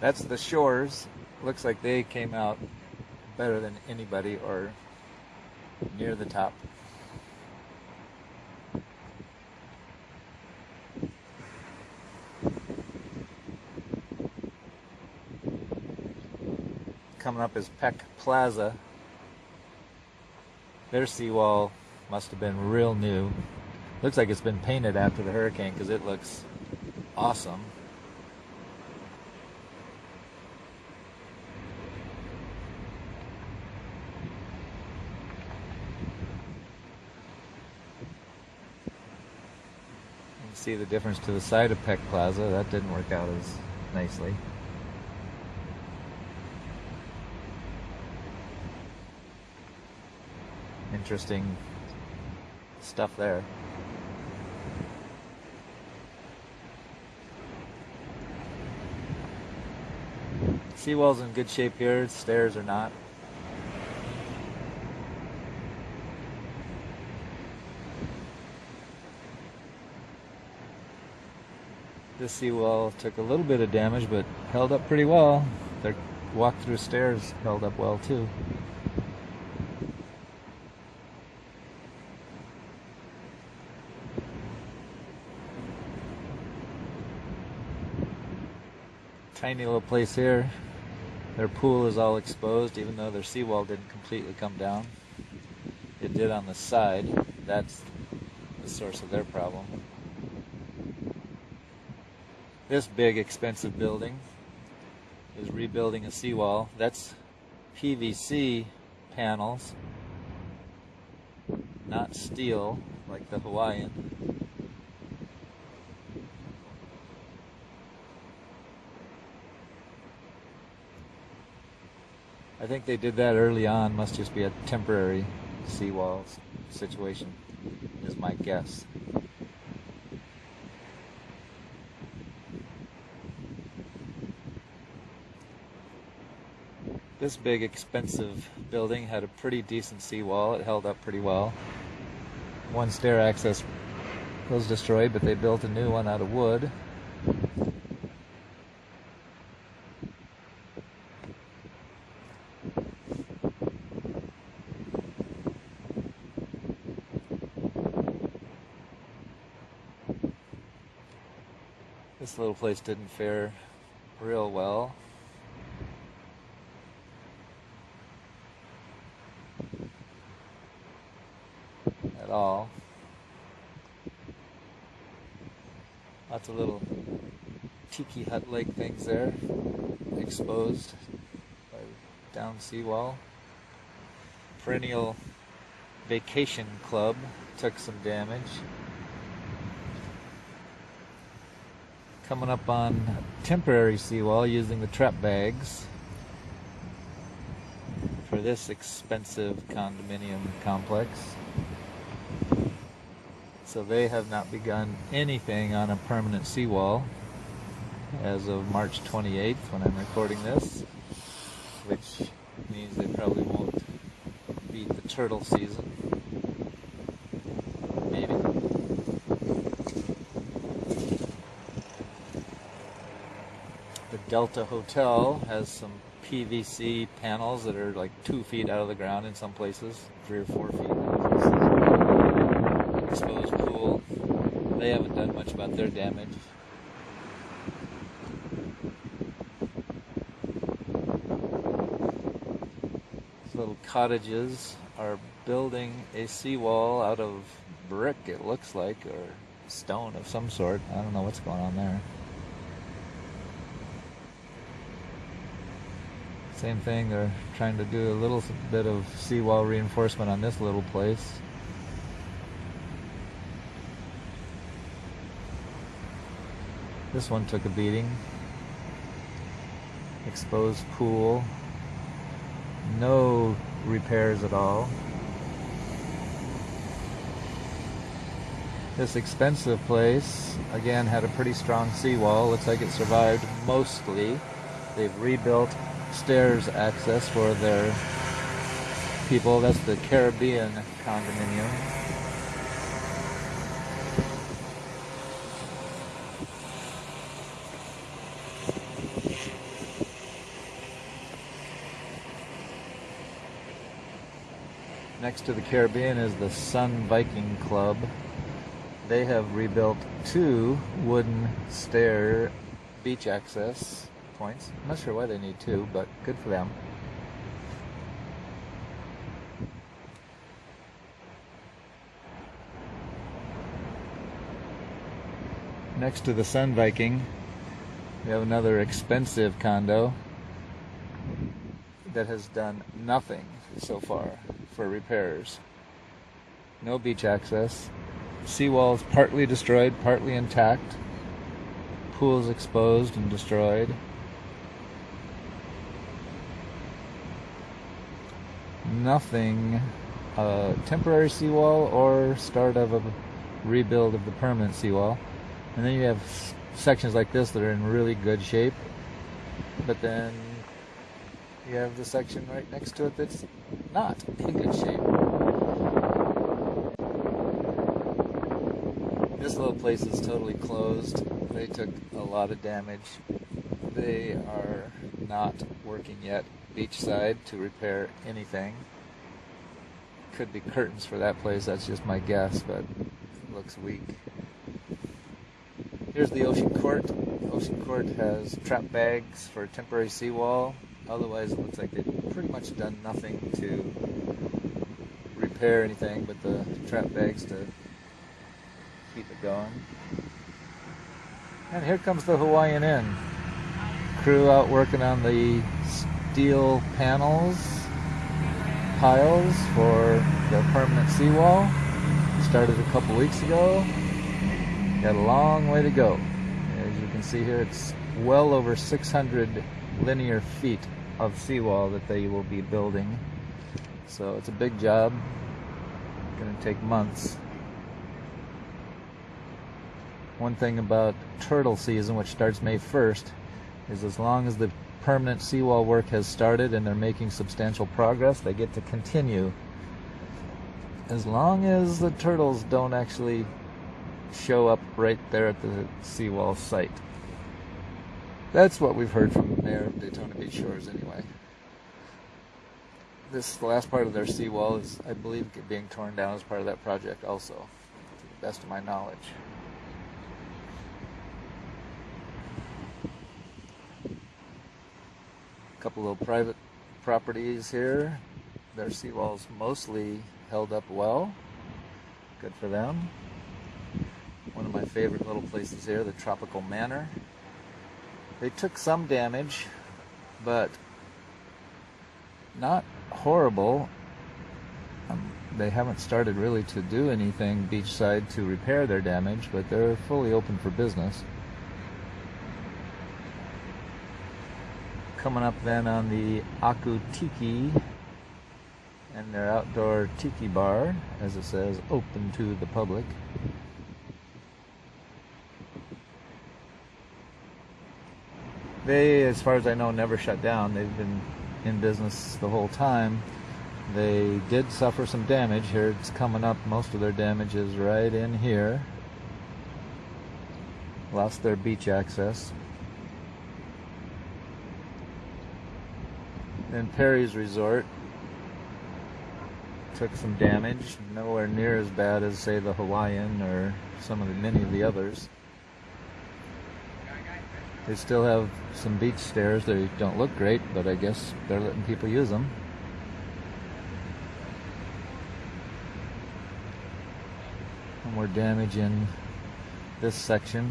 That's the shores. Looks like they came out better than anybody or near the top. Coming up is Peck Plaza. Their seawall must have been real new. Looks like it's been painted after the hurricane because it looks awesome. See the difference to the side of Peck Plaza. That didn't work out as nicely. Interesting stuff there. Seawall's in good shape here, stairs are not. This seawall took a little bit of damage, but held up pretty well. Their walk-through stairs held up well too. Tiny little place here. Their pool is all exposed, even though their seawall didn't completely come down. It did on the side. That's the source of their problem. This big, expensive building is rebuilding a seawall. That's PVC panels, not steel like the Hawaiian. I think they did that early on. Must just be a temporary seawall situation, is my guess. This big, expensive building had a pretty decent seawall. It held up pretty well. One stair access was destroyed, but they built a new one out of wood. This little place didn't fare real well. At all. Lots of little tiki hut like things there, exposed by down seawall. Perennial vacation club took some damage. coming up on temporary seawall using the trap bags for this expensive condominium complex. So they have not begun anything on a permanent seawall as of March 28th when I'm recording this, which means they probably won't beat the turtle season. Maybe. The Delta Hotel has some PVC panels that are like two feet out of the ground in some places, three or four feet. Exposed pool. They haven't done much about their damage. These little cottages are building a seawall out of brick, it looks like, or stone of some sort. I don't know what's going on there. Same thing, they're trying to do a little bit of seawall reinforcement on this little place. This one took a beating. Exposed pool. No repairs at all. This expensive place, again, had a pretty strong seawall. Looks like it survived mostly. They've rebuilt stairs access for their people. That's the Caribbean condominium. Next to the Caribbean is the Sun Viking Club. They have rebuilt two wooden stair beach access points. I'm not sure why they need two, but good for them. Next to the Sun Viking, we have another expensive condo that has done nothing so far for repairs. No beach access. Seawalls partly destroyed, partly intact. Pools exposed and destroyed. Nothing. Uh, temporary seawall or start of a rebuild of the permanent seawall. And then you have sections like this that are in really good shape. But then you have the section right next to it that's not in good shape. This little place is totally closed. They took a lot of damage. They are not working yet beachside to repair anything. Could be curtains for that place, that's just my guess, but looks weak. Here's the Ocean Court. Ocean Court has trap bags for temporary seawall. Otherwise, it looks like they've pretty much done nothing to repair anything but the trap bags to keep it going. And here comes the Hawaiian Inn. Crew out working on the steel panels, piles for the permanent seawall. Started a couple weeks ago. Got a long way to go. As you can see here, it's well over 600 linear feet of seawall that they will be building. So it's a big job. Going to take months. One thing about turtle season, which starts May 1st, is as long as the permanent seawall work has started and they're making substantial progress, they get to continue. As long as the turtles don't actually show up right there at the seawall site. That's what we've heard from the mayor of Daytona Beach Shores anyway. This last part of their seawall is, I believe, being torn down as part of that project also, to the best of my knowledge. A couple little private properties here. Their seawalls mostly held up well. Good for them. One of my favorite little places here, the Tropical Manor. They took some damage, but not horrible. Um, they haven't started really to do anything beachside to repair their damage, but they're fully open for business. Coming up then on the Aku Tiki and their outdoor tiki bar, as it says, open to the public. They, as far as I know, never shut down. They've been in business the whole time. They did suffer some damage. Here it's coming up. Most of their damage is right in here. Lost their beach access. Then Perry's Resort took some damage. Nowhere near as bad as, say, the Hawaiian or some of the many of the others. They still have some beach stairs. They don't look great, but I guess they're letting people use them. more damage in this section.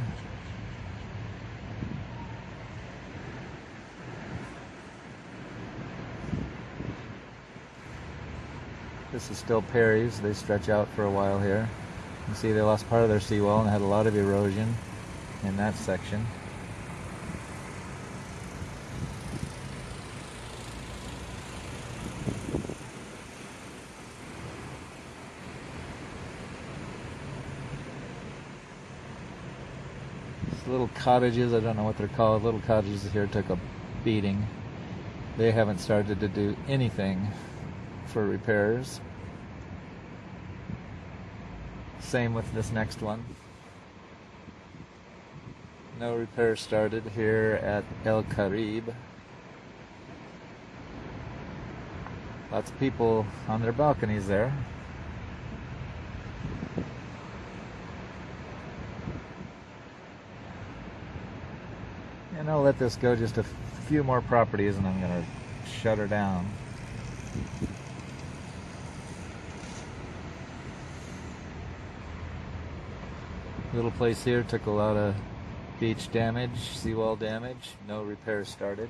This is still Perry's. They stretch out for a while here. You can see they lost part of their seawall and had a lot of erosion in that section. little cottages, I don't know what they're called, little cottages here took a beating. They haven't started to do anything for repairs. Same with this next one. No repairs started here at El Caribe. Lots of people on their balconies there. And I'll let this go just a few more properties and I'm going to shut her down. Little place here took a lot of beach damage, seawall damage, no repairs started.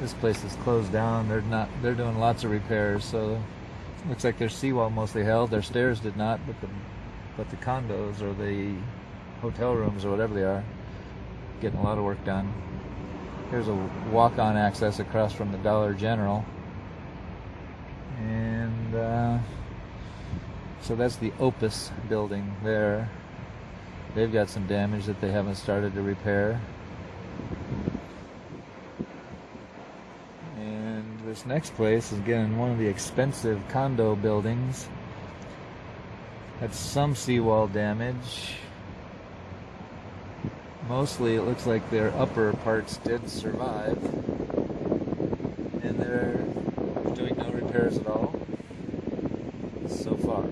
This place is closed down. They're not. They're doing lots of repairs. So looks like their seawall mostly held. Their stairs did not, but the but the condos or the hotel rooms or whatever they are, getting a lot of work done. Here's a walk-on access across from the Dollar General, and uh, so that's the Opus building there. They've got some damage that they haven't started to repair. And this next place is again one of the expensive condo buildings. Had some seawall damage. Mostly it looks like their upper parts did survive. And they're doing no repairs at all so far.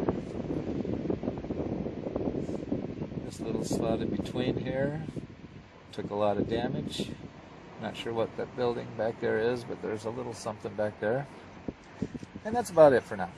This little slot in between here took a lot of damage. Not sure what that building back there is, but there's a little something back there. And that's about it for now.